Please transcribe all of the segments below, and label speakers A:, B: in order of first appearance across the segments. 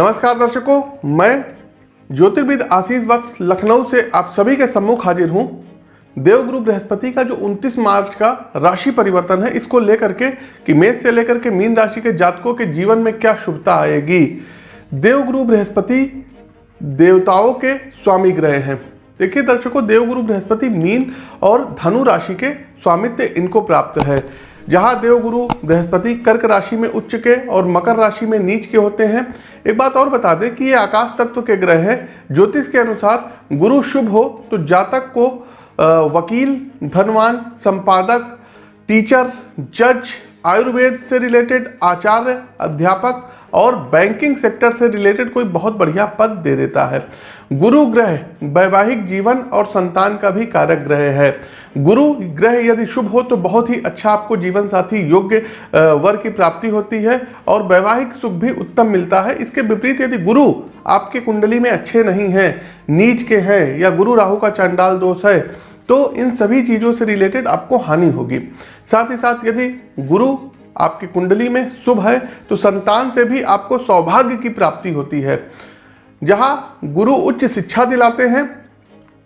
A: नमस्कार दर्शकों, मैं ज्योतिर्विद आशीष वत्स लखनऊ से आप सभी के सम्मुख हाजिर हूँ। देवगुरु बृहस्पति का जो 29 मार्च का राशि परिवर्तन है, इसको लेकर के कि मेष से लेकर के मीन राशि के जातकों के जीवन में क्या शुभता आएगी? देवगुरु बृहस्पति देवताओं के स्वामी ग्रह हैं। देखिए दर्शकों देवगुरु बृहस्पति मीन और धनु राशि के स्वामित्व इनको प्राप्त है। जहाँ देवगुरु बृहस्पति कर्क राशि में उच्च के और मकर राशि में नीच के होते हैं। एक बात और बता दें कि ये आकाश तत्व के ग्रह हैं। ज्योतिष के अनुसार गुरु शुभ हो तो जातक को वकील, धनवान, संपादक, टीचर, जज, आयुर्वेद से रिलेटेड आचार्य, अध्यापक और बैंकिंग सेक्टर से रिलेटेड कोई बहुत बढ़िया पद दे देता है। गुरु ग्रह, वैवाहिक जीवन और संतान का भी कारक ग्रह है। गुरु ग्रह यदि शुभ हो तो बहुत ही अच्छा आपको जीवन साथी योग्य वर की प्राप्ति होती है और वैवाहिक सुख भी उत्तम मिलता है। इसके विपरीत यदि गुरु आपके कुंडली में अच्छे नहीं हैं, नीच के हैं या गुरु राहु का चांडाल दोष है तो इन सभी चीज़ों से रिलेटेड आपको हानि होगी। साथ ही साथ यदि गुरु आपकी कुंडली में शुभ है तो संतान से भी आपको सौभाग्य की प्राप्ति होती है। जहाँ गुरु उच्च शिक्षा दिलाते हैं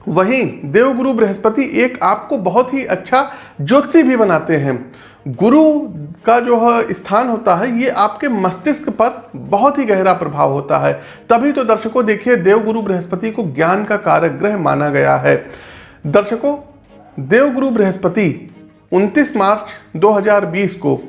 A: वहीं देवगुरु बृहस्पति एक आपको बहुत ही अच्छा ज्योति भी बनाते हैं। गुरु का जो स्थान होता है, ये आपके मस्तिष्क पर बहुत ही गहरा प्रभाव होता है। तभी तो दर्शकों देखिए, देवगुरु बृहस्पति को ज्ञान का कारक ग्रह माना गया है। दर्शकों, देवगुरु बृहस्पति 29 मार्च 2020 को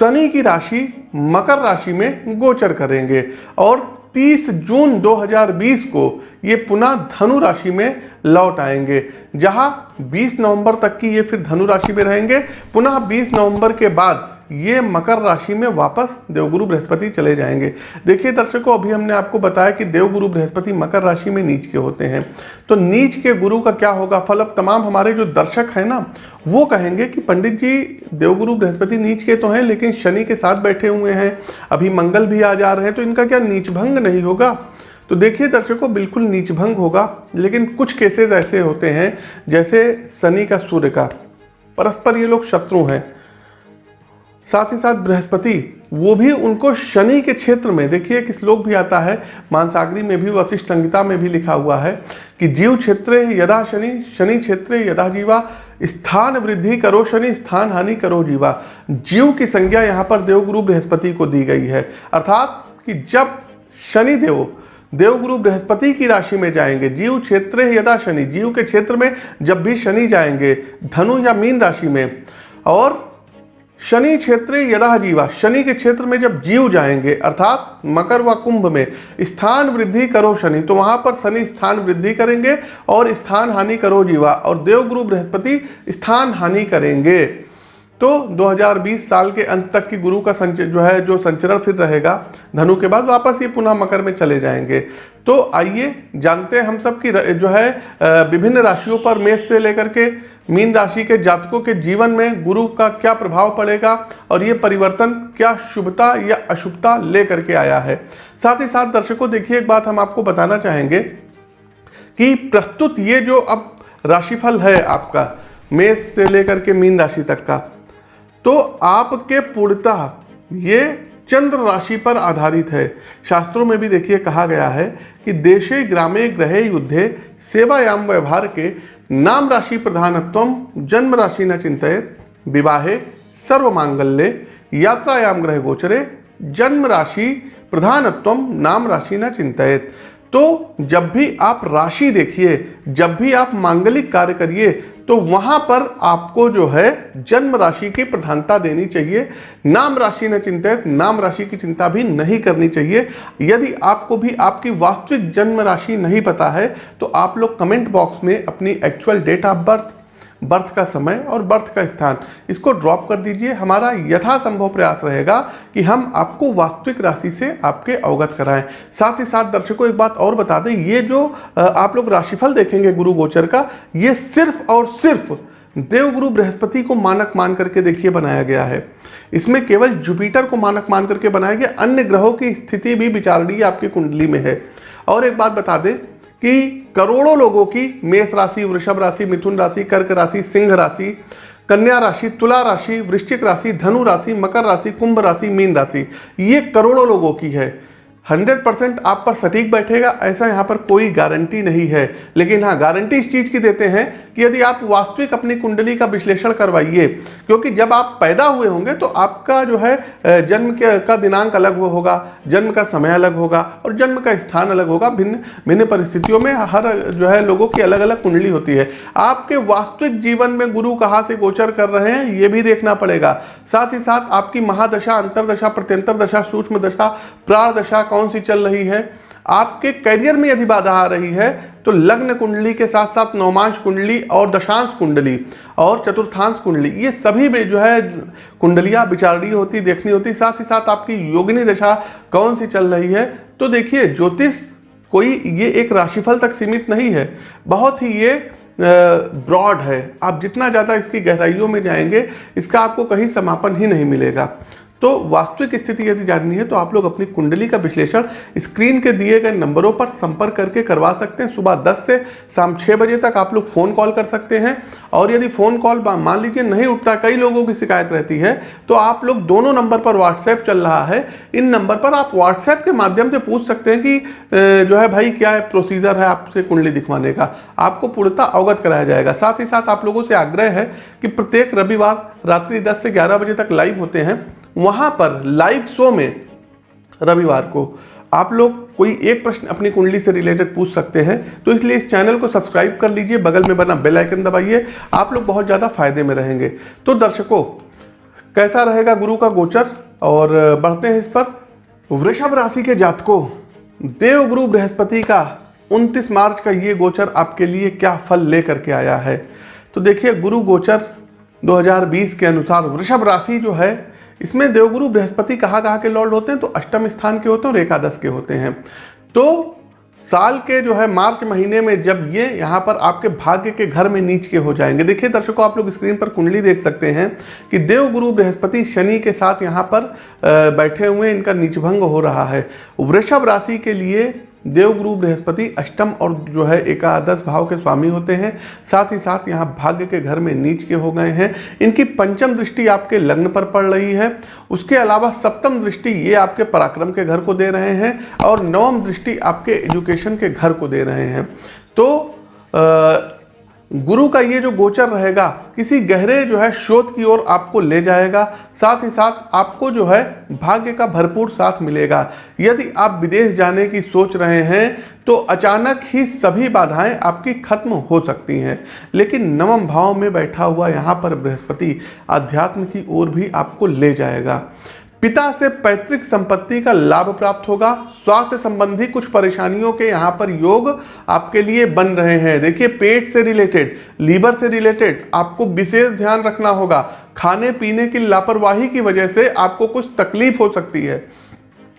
A: शनि की राशि, मकर राशि में गोचर करेंगे और 30 जून 2020 को ये पुनः धनु राशि में लौट आएँगे। जहाँ 20 नवंबर तक की ये फिर धनु राशि में रहेंगे। पुनः 20 नवंबर के बाद ये मकर राशि में वापस देवगुरु बृहस्पति चले जाएँगे। देखिए दर्शकों, अभी हमने आपको बताया कि देवगुरु बृहस्पति मकर राशि में नीच के होते हैं। तो नीच के गुरु का क्या होगा? फल अब तमाम हमारे जो दर्शक हैं ना, वो कहेंगे कि पंडित जी, देवगुरु बृहस्पति नीच के तो हैं, लेकिन शनि के साथ बैठे हुए हैं। अभी मंगल भी आ जा रहे हैं तो इनका क्या नीच भंग नहीं होगा? तो देखिए दर्शकों, बिल्कुल नीच भंग होगा, लेकिन कुछ केसेस ऐसे होते हैं, जैसे शनि का सूर्य का। परस्पर ये लोग शत्रु हैं। साथ ही साथ बृहस्पति, वो भी उनको शनि के क्षेत्र में, देखिए एक श्लोक भी आता है, मानसागरी में भी, वशिष्ठ संहिता में भी लिखा हुआ है कि जीव क्षेत्र यदा शनि शनि क्षेत्र यदा जीवा, स्थान वृद्धि करो शनि, स्थान हानि करो जीवा। जीव की संज्ञा यहाँ पर देवगुरु बृहस्पति को दी गई है। अर्थात कि जब शनि देव, देवगुरु बृहस्पति की राशि में जाएँगे, जीव क्षेत्र यदा शनि, जीव के क्षेत्र में जब भी शनि जाएँगे, धनु या मीन राशि में, और शनि क्षेत्र यदा जीवा, शनि के क्षेत्र में जब जीव जाएँगे, अर्थात मकर व कुंभ में, स्थान वृद्धि करो शनि तो वहाँ पर शनि स्थान वृद्धि करेंगे और स्थान हानि करो जीवा, और देवगुरु बृहस्पति स्थान हानि करेंगे। तो 2020 साल के अंत तक की गुरु का संच, जो है, जो संचरण फिर रहेगा, धनु के बाद वापस ये पुनः मकर में चले जाएँगे। तो आइए जानते हैं हम सब की जो है विभिन्न राशियों पर मेष से लेकर के मीन राशि के जातकों के जीवन में गुरु का क्या प्रभाव पड़ेगा और ये परिवर्तन क्या शुभता या अशुभता लेकर के आया है? साथ ही साथ दर्शकों, देखिए, एक बात हम आपको बताना चाहेंगे कि प्रस्तुत ये जो अब राशिफल है आपका, मेष से लेकर के मीन राशि तक का तो आपके पूर्णतः ये चंद्र राशि पर आधारित है। शास्त्रों में भी देखिए कहा गया है कि देशे, ग्रामे, ग्रहे, युद्धे, सेवायाम, व्यवहार के नाम राशि प्रधानत्व, जन्म राशि न चिंतित, विवाहे सर्व मांगल्य यात्रायाम, ग्रह गोचरे, जन्म राशि प्रधानत्व, नाम राशि न चिंतित। तो जब भी आप राशि देखिए, जब भी आप मांगलिक कार्य करिए तो वहाँ पर आपको जो है जन्म राशि की प्रधानता देनी चाहिए। नाम राशि न चिंतित, नाम राशि की चिंता भी नहीं करनी चाहिए। यदि आपको भी आपकी वास्तविक जन्म राशि नहीं पता है तो आप लोग कमेंट बॉक्स में अपनी actual date of birth birth का समय और बर्थ का स्थान। इसको ड्रॉप कर दीजिए। हमारा यथासंभव प्रयास रहेगा कि हम आपको वास्तविक राशि से आपके अवगत कराएँ। साथ ही साथ दर्शकों, एक बात और बता दें, ये जो आप लोग राशिफल देखेंगे गुरु गोचर का, ये सिर्फ़ और सिर्फ़ देवगुरु बृहस्पति को मानक मान करके देखिए बनाया गया है। इसमें केवल जुपिटर को मानक मान करके बनाया गया। अन्य ग्रहों की स्थिति भी विचारणीय आपकी कुंडली में है। और एक बात बता दें कि करोड़ों लोगों की मेष राशि, वृषभ राशि, मिथुन राशि, कर्क राशि, सिंह राशि, कन्या राशि, तुला राशि, वृश्चिक राशि, धनु राशि, मकर राशि, कुंभ राशि, मीन राशि, ये करोड़ों लोगों की है। 100 परसेंट आप पर सटीक बैठेगा, ऐसा यहाँ पर कोई गारंटी नहीं है। लेकिन हाँ गारंटी इस चीज़ की देते हैं कि यदि आप वास्तविक अपनी कुंडली का विश्लेषण करवाइए, क्योंकि जब आप पैदा हुए होंगे तो आपका जो है जन्म के, का दिनांक अलग होगा, जन्म का समय अलग होगा और जन्म का स्थान अलग होगा। भिन्न भिन्न परिस्थितियों में हर जो है लोगों की अलग अलग कुंडली होती है। आपके वास्तविक जीवन में गुरु कहाँ से गोचर कर रहे हैं, ये भी देखना पड़ेगा। साथ ही साथ आपकी महादशा, अंतरदशा प्रत्यंतर दशा सूक्ष्म दशा प्राण दशा कौन सी चल रही है? आपके करियर में यदि बाधा आ रही है तो लग्न कुंडली के साथ साथ नौमांश कुंडली और दशांश कुंडली और चतुर्थांश कुंडली, ये सभी में जो है कुंडलियाँ विचारणीय होती, देखनी होती, साथ ही साथ आपकी योगिनी दशा कौन सी चल रही है? तो देखिए, ज्योतिष कोई ये एक राशिफल तक सीमित नहीं है, बहुत ही ये ब्रॉड है। आप जितना ज़्यादा इसकी गहराइयों में जाएँगे, इसका आपको कहीं समापन ही नहीं मिलेगा। तो वास्तविक स्थिति यदि जाननी है तो आप लोग अपनी कुंडली का विश्लेषण स्क्रीन के दिए गए नंबरों पर संपर्क करके करवा सकते हैं। सुबह 10 से शाम 6 बजे तक आप लोग फ़ोन कॉल कर सकते हैं। और यदि फ़ोन कॉल मान लीजिए नहीं उठता, कई लोगों की शिकायत रहती है तो आप लोग दोनों नंबर पर व्हाट्सएप चल रहा है। इन नंबर पर आप व्हाट्सएप के माध्यम से पूछ सकते हैं कि जो है भाई क्या है प्रोसीजर है आपसे कुंडली दिखवाने का। आपको पूर्णता अवगत कराया जाएगा। साथ ही साथ आप लोगों से आग्रह है कि प्रत्येक रविवार रात्रि दस से ग्यारह बजे तक लाइव होते हैं। वहाँ पर लाइव शो में रविवार को आप लोग कोई एक प्रश्न अपनी कुंडली से रिलेटेड पूछ सकते हैं तो इसलिए इस चैनल को सब्सक्राइब कर लीजिए, बगल में बना बेल आइकन दबाइए, आप लोग बहुत ज़्यादा फ़ायदे में रहेंगे। तो दर्शकों, कैसा रहेगा गुरु का गोचर? और बढ़ते हैं इस पर। वृषभ राशि के जातकों देव गुरु बृहस्पति का 29 मार्च का ये गोचर आपके लिए क्या फल लेकर के आया है? तो देखिए, गुरु गोचर 2020 के अनुसार वृषभ राशि जो है इसमें देवगुरु बृहस्पति कहाँ कहाँ के लॉर्ड होते हैं? तो अष्टम स्थान के होते हैं और एकादश के होते हैं। तो साल के जो है, मार्च महीने में जब ये यहाँ पर आपके भाग्य के घर में नीच के हो जाएँगे। देखिए दर्शकों, आप लोग स्क्रीन पर कुंडली देख सकते हैं कि देवगुरु बृहस्पति शनि के साथ यहाँ पर बैठे हुए इनका नीचभंग हो रहा है। वृषभ राशि के लिए देवगुरु बृहस्पति अष्टम और जो है एकादश भाव के स्वामी होते हैं। साथ ही साथ यहाँ भाग्य के घर में नीच के हो गए हैं। इनकी पंचम दृष्टि आपके लग्न पर पड़ रही है। उसके अलावा सप्तम दृष्टि ये आपके पराक्रम के घर को दे रहे हैं और नवम दृष्टि आपके एजुकेशन के घर को दे रहे हैं। तो आ, गुरु का ये जो गोचर रहेगा, किसी गहरे जो है शोध की ओर आपको ले जाएगा, साथ ही साथ आपको जो है भाग्य का भरपूर साथ मिलेगा। यदि आप विदेश जाने की सोच रहे हैं तो अचानक ही सभी बाधाएँ आपकी खत्म हो सकती हैं। लेकिन नवम भाव में बैठा हुआ यहाँ पर बृहस्पति अध्यात्म की ओर भी आपको ले जाएगा। पिता से पैतृक संपत्ति का लाभ प्राप्त होगा। स्वास्थ्य संबंधी कुछ परेशानियों के यहाँ पर योग आपके लिए बन रहे हैं। देखिए, पेट से रिलेटेड, लीवर से रिलेटेड आपको विशेष ध्यान रखना होगा। खाने पीने की लापरवाही की वजह से आपको कुछ तकलीफ़ हो सकती है।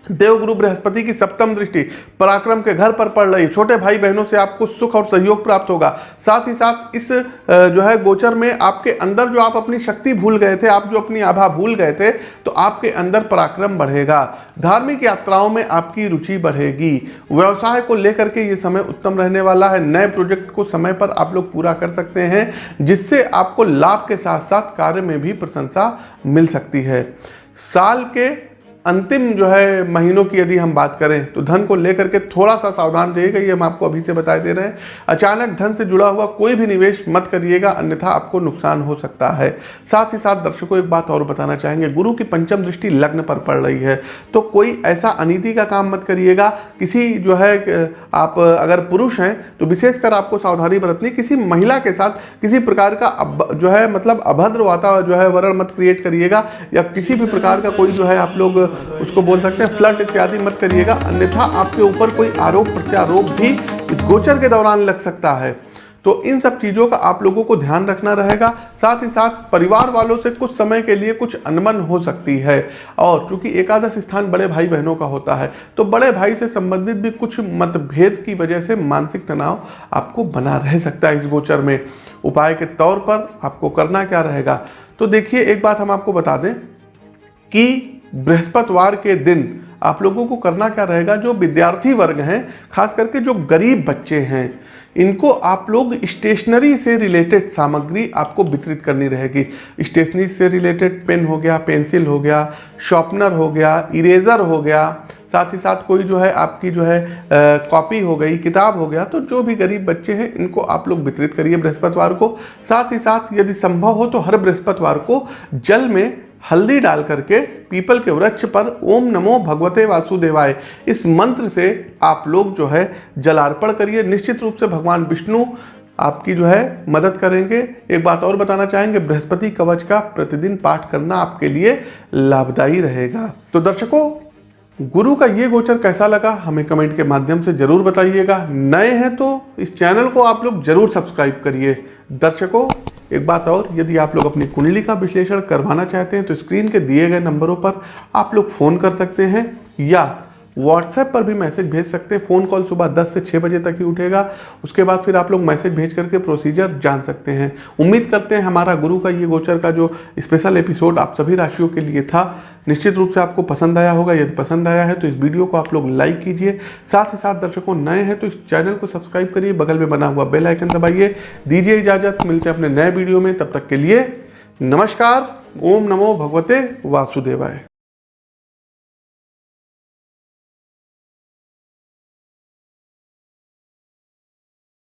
A: देवगुरु बृहस्पति की सप्तम दृष्टि, पराक्रम के घर पर पड़ रही। छोटे भाई बहनों से आपको सुख और सहयोग प्राप्त होगा। साथ ही साथ इस जो है गोचर में आपके अंदर जो आप अपनी शक्ति भूल गए थे, आप जो अपनी आभा भूल गए थे तो आपके अंदर पराक्रम बढ़ेगा। धार्मिक यात्राओं में आपकी रुचि बढ़ेगी। व्यवसाय को लेकर के ये समय उत्तम रहने वाला है। नए प्रोजेक्ट को समय पर आप लोग पूरा कर सकते हैं, जिससे आपको लाभ के साथ साथ कार्य में भी प्रशंसा मिल सकती है। साल के अंतिम जो है महीनों की यदि हम बात करें तो धन को लेकर के थोड़ा सा सावधान रहिएगा, ये हम आपको अभी से बताए दे रहे हैं। अचानक धन से जुड़ा हुआ कोई भी निवेश मत करिएगा, अन्यथा आपको नुकसान हो सकता है। साथ ही साथ दर्शकों, एक बात और बताना चाहेंगे, गुरु की पंचम दृष्टि लग्न पर पड़ रही है तो कोई ऐसा अनिति का काम मत करिएगा, किसी जो है आप अगर पुरुष हैं तो विशेषकर आपको सावधानी बरतनी, किसी महिला के साथ किसी प्रकार का जो है मतलब अभद्र वातावरण जो है, वरण मत क्रिएट करिएगा, या किसी भी प्रकार का कोई जो है, आप लोग उसको बोल सकते हैं, फ्लड इत्यादि मत करिएगा, अन्यथा आपके ऊपर कोई आरोप प्रत्यारोप भी इस गोचर के दौरान लग सकता है। तो इन सब चीज़ों का आप लोगों को ध्यान रखना रहेगा। साथ ही साथ परिवार वालों से कुछ समय के लिए कुछ अनमन हो सकती है। और चूँकि एकादश स्थान बड़े भाई बहनों का होता है तो बड़े भाई से संबंधित भी कुछ मतभेद की वजह से मानसिक तनाव आपको बना रह सकता है इस गोचर में। उपाय के तौर पर आपको करना क्या रहेगा? तो देखिए, एक बात हम आपको बता दें कि बृहस्पतिवार के दिन आप लोगों को करना क्या रहेगा? जो विद्यार्थी वर्ग हैं, खास करके जो गरीब बच्चे हैं, इनको आप लोग स्टेशनरी से रिलेटेड सामग्री आपको वितरित करनी रहेगी। स्टेशनरी से रिलेटेड पेन हो गया, पेंसिल हो गया शॉर्पनर हो गया, इरेज़र हो गया, साथ ही साथ कोई जो है आपकी जो है कॉपी हो गई, किताब हो गया तो जो भी गरीब बच्चे हैं, इनको आप लोग वितरित करिए बृहस्पतिवार को। साथ ही साथ यदि संभव हो तो हर बृहस्पतिवार को जल में हल्दी डाल करके पीपल के वृक्ष पर ओम नमो भगवते वासुदेवाय। इस मंत्र से आप लोग जो है जलार्पण करिए। निश्चित रूप से भगवान विष्णु आपकी जो है मदद करेंगे। एक बात और बताना चाहेंगे, बृहस्पति कवच का प्रतिदिन पाठ करना आपके लिए लाभदायी रहेगा। तो दर्शकों, गुरु का ये गोचर कैसा लगा, हमें कमेंट के माध्यम से ज़रूर बताइएगा। नए हैं तो इस चैनल को आप लोग ज़रूर सब्सक्राइब करिए। दर्शकों एक बात और, यदि आप लोग अपनी कुंडली का विश्लेषण करवाना चाहते हैं तो स्क्रीन के दिए गए नंबरों पर आप लोग फ़ोन कर सकते हैं या व्हाट्सएप पर भी मैसेज भेज सकते हैं। फ़ोन कॉल सुबह 10 से 6 बजे तक ही उठेगा। उसके बाद फिर आप लोग मैसेज भेज करके प्रोसीजर जान सकते हैं। उम्मीद करते हैं हमारा गुरु का ये गोचर का जो स्पेशल एपिसोड आप सभी राशियों के लिए था, निश्चित रूप से आपको पसंद आया होगा। यदि पसंद आया है तो इस वीडियो को आप लोग लाइक कीजिए। साथ ही साथ दर्शकों नए हैं तो इस चैनल को सब्सक्राइब करिए। बगल में बना हुआ बेल आइकन दबाइए। दीजिए इजाज़त। मिलते हैं अपने नए वीडियो में। तब तक के लिए नमस्कार। ओम नमो भगवते वासुदेवाय।